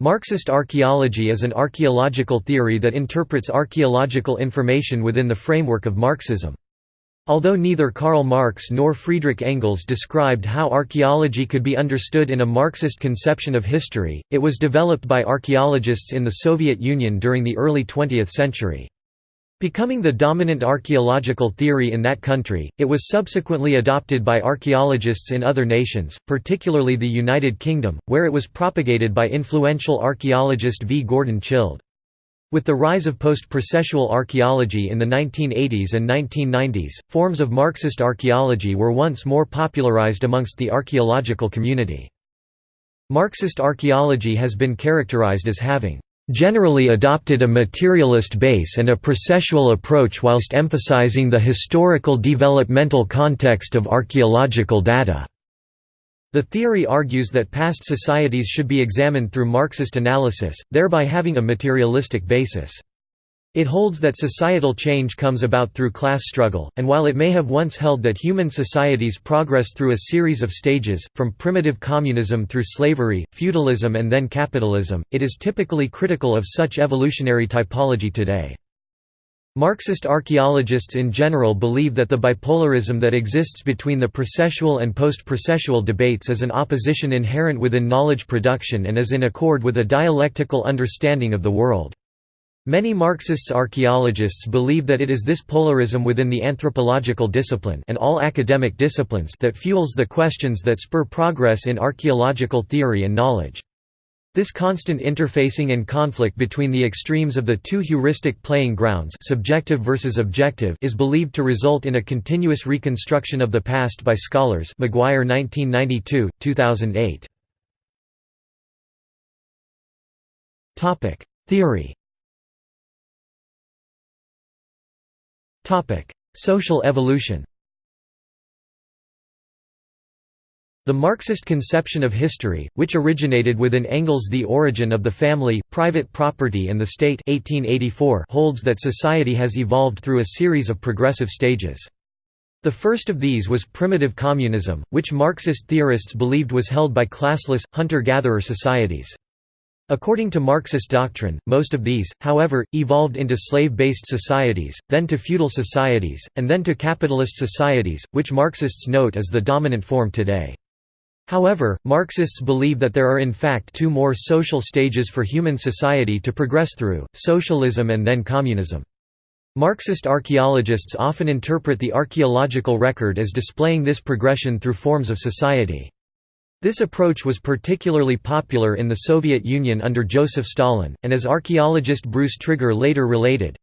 Marxist archaeology is an archaeological theory that interprets archaeological information within the framework of Marxism. Although neither Karl Marx nor Friedrich Engels described how archaeology could be understood in a Marxist conception of history, it was developed by archaeologists in the Soviet Union during the early 20th century. Becoming the dominant archaeological theory in that country, it was subsequently adopted by archaeologists in other nations, particularly the United Kingdom, where it was propagated by influential archaeologist V. Gordon Childe. With the rise of post-processual archaeology in the 1980s and 1990s, forms of Marxist archaeology were once more popularized amongst the archaeological community. Marxist archaeology has been characterized as having generally adopted a materialist base and a processual approach whilst emphasizing the historical developmental context of archaeological data. The theory argues that past societies should be examined through Marxist analysis, thereby having a materialistic basis. It holds that societal change comes about through class struggle, and while it may have once held that human societies progress through a series of stages, from primitive communism through slavery, feudalism and then capitalism, it is typically critical of such evolutionary typology today. Marxist archaeologists in general believe that the bipolarism that exists between the processual and post-processual debates is an opposition inherent within knowledge production and is in accord with a dialectical understanding of the world. Many Marxists archaeologists believe that it is this polarism within the anthropological discipline and all academic disciplines that fuels the questions that spur progress in archaeological theory and knowledge. This constant interfacing and conflict between the extremes of the two heuristic playing grounds subjective versus objective is believed to result in a continuous reconstruction of the past by scholars McGuire 1992, 2008. Theory Social evolution The Marxist conception of history, which originated within Engels' The Origin of the Family, Private Property and the State 1884 holds that society has evolved through a series of progressive stages. The first of these was primitive communism, which Marxist theorists believed was held by classless, hunter-gatherer societies. According to Marxist doctrine, most of these, however, evolved into slave-based societies, then to feudal societies, and then to capitalist societies, which Marxists note as the dominant form today. However, Marxists believe that there are in fact two more social stages for human society to progress through, socialism and then communism. Marxist archaeologists often interpret the archaeological record as displaying this progression through forms of society. This approach was particularly popular in the Soviet Union under Joseph Stalin, and as archaeologist Bruce Trigger later related,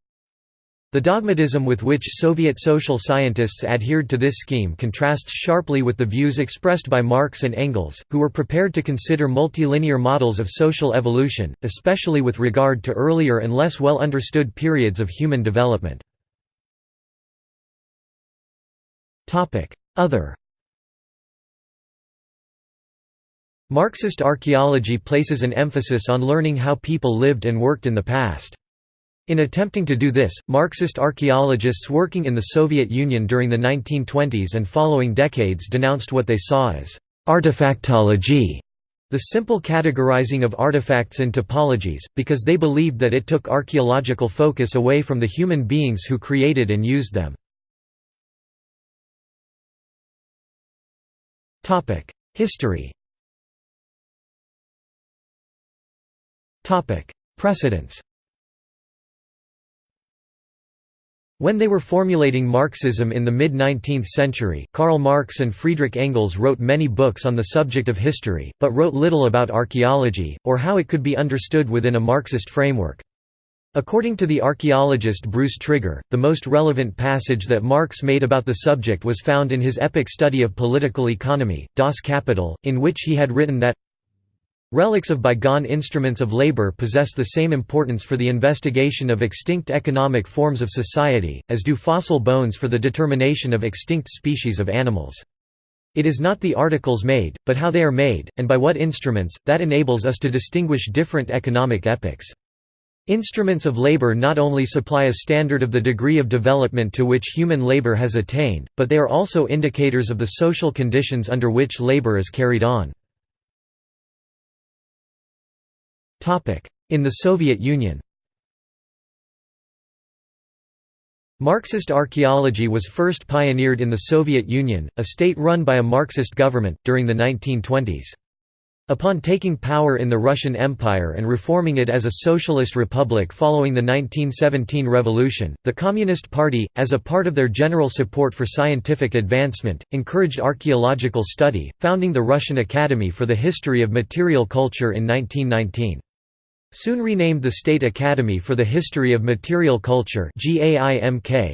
the dogmatism with which Soviet social scientists adhered to this scheme contrasts sharply with the views expressed by Marx and Engels, who were prepared to consider multilinear models of social evolution, especially with regard to earlier and less well understood periods of human development. Other Marxist archaeology places an emphasis on learning how people lived and worked in the past. In attempting to do this, Marxist archaeologists working in the Soviet Union during the 1920s and following decades denounced what they saw as artifactology, the simple categorizing of artifacts in typologies, because they believed that it took archaeological focus away from the human beings who created and used them. History Precedents When they were formulating Marxism in the mid-19th century, Karl Marx and Friedrich Engels wrote many books on the subject of history, but wrote little about archaeology, or how it could be understood within a Marxist framework. According to the archaeologist Bruce Trigger, the most relevant passage that Marx made about the subject was found in his epic study of political economy, Das Kapital, in which he had written that Relics of bygone instruments of labor possess the same importance for the investigation of extinct economic forms of society, as do fossil bones for the determination of extinct species of animals. It is not the articles made, but how they are made, and by what instruments, that enables us to distinguish different economic epochs. Instruments of labor not only supply a standard of the degree of development to which human labor has attained, but they are also indicators of the social conditions under which labor is carried on. In the Soviet Union Marxist archaeology was first pioneered in the Soviet Union, a state run by a Marxist government, during the 1920s. Upon taking power in the Russian Empire and reforming it as a socialist republic following the 1917 revolution, the Communist Party, as a part of their general support for scientific advancement, encouraged archaeological study, founding the Russian Academy for the History of Material Culture in 1919. Soon renamed the State Academy for the History of Material Culture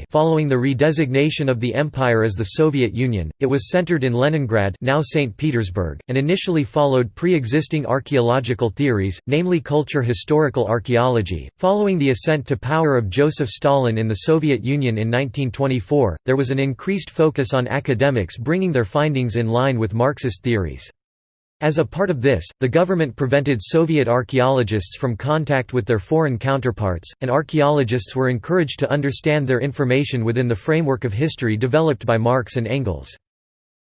following the redesignation of the empire as the Soviet Union, it was centered in Leningrad now St. Petersburg, and initially followed pre-existing archaeological theories, namely culture historical archaeology. Following the ascent to power of Joseph Stalin in the Soviet Union in 1924, there was an increased focus on academics bringing their findings in line with Marxist theories. As a part of this, the government prevented Soviet archaeologists from contact with their foreign counterparts, and archaeologists were encouraged to understand their information within the framework of history developed by Marx and Engels.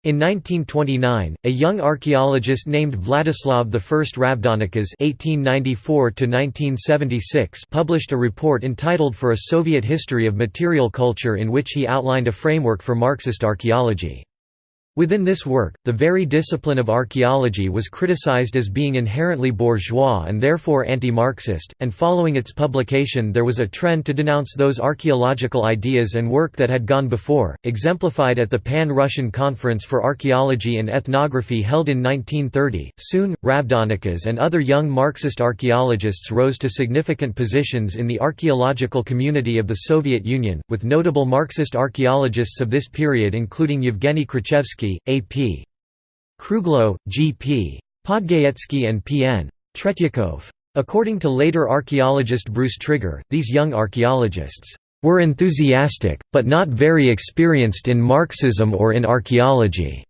In 1929, a young archaeologist named Vladislav I Ravdonikas (1894–1976) published a report entitled "For a Soviet History of Material Culture," in which he outlined a framework for Marxist archaeology. Within this work, the very discipline of archaeology was criticized as being inherently bourgeois and therefore anti-Marxist, and following its publication there was a trend to denounce those archaeological ideas and work that had gone before, exemplified at the Pan-Russian Conference for Archaeology and Ethnography held in 1930. Soon, Ravdonikas and other young Marxist archaeologists rose to significant positions in the archaeological community of the Soviet Union, with notable Marxist archaeologists of this period including Yevgeny Krichevsky A.P. Kruglo, G.P. Podgayetsky and P.N. Tretyakov. According to later archaeologist Bruce Trigger, these young archaeologists were enthusiastic, but not very experienced in Marxism or in archaeology.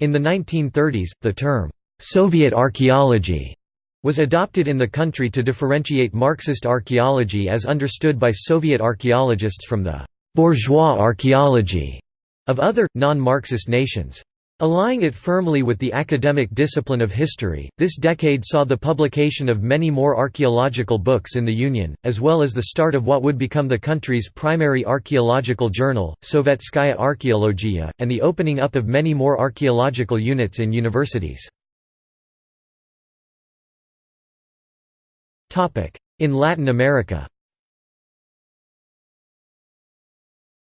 In the 1930s, the term, Soviet archaeology, was adopted in the country to differentiate Marxist archaeology as understood by Soviet archaeologists from the bourgeois archaeology of other, non-Marxist nations. Allying it firmly with the academic discipline of history, this decade saw the publication of many more archaeological books in the Union, as well as the start of what would become the country's primary archaeological journal, Sovetskaya Archeologia, and the opening up of many more archaeological units in universities. In Latin America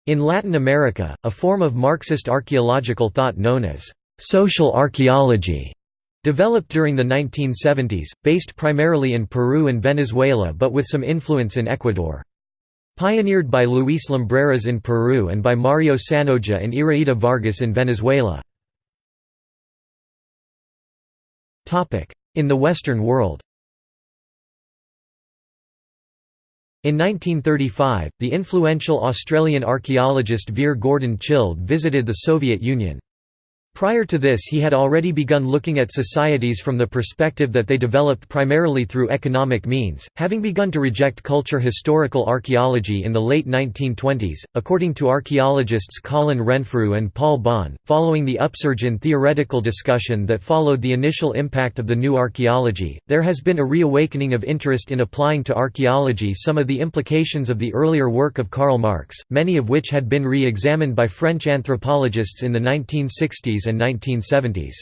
In Latin America, a form of Marxist archaeological thought known as social archaeology developed during the 1970s, based primarily in Peru and Venezuela but with some influence in Ecuador. Pioneered by Luis Lumbreras in Peru and by Mario Sanoja and Iraida Vargas in Venezuela. In the Western world In 1935, the influential Australian archaeologist Vere Gordon Childe visited the Soviet Union. Prior to this he had already begun looking at societies from the perspective that they developed primarily through economic means, having begun to reject culture historical archaeology in the late 1920s. According to archaeologists Colin Renfrew and Paul Bahn, following the upsurge in theoretical discussion that followed the initial impact of the new archaeology, there has been a reawakening of interest in applying to archaeology some of the implications of the earlier work of Karl Marx, many of which had been re-examined by French anthropologists in the 1960s and 1970s.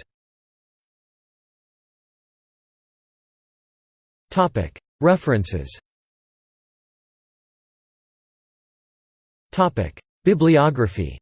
References. Bibliography